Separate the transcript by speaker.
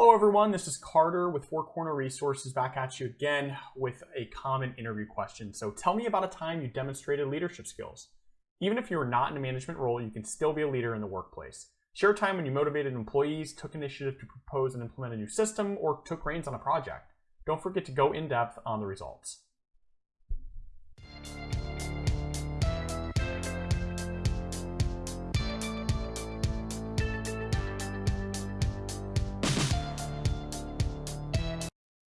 Speaker 1: Hello everyone, this is Carter with Four Corner Resources back at you again with a common interview question. So tell me about a time you demonstrated leadership skills. Even if you're not in a management role, you can still be a leader in the workplace. Share a time when you motivated employees, took initiative to propose and implement a new system, or took reins on a project. Don't forget to go in depth on the results.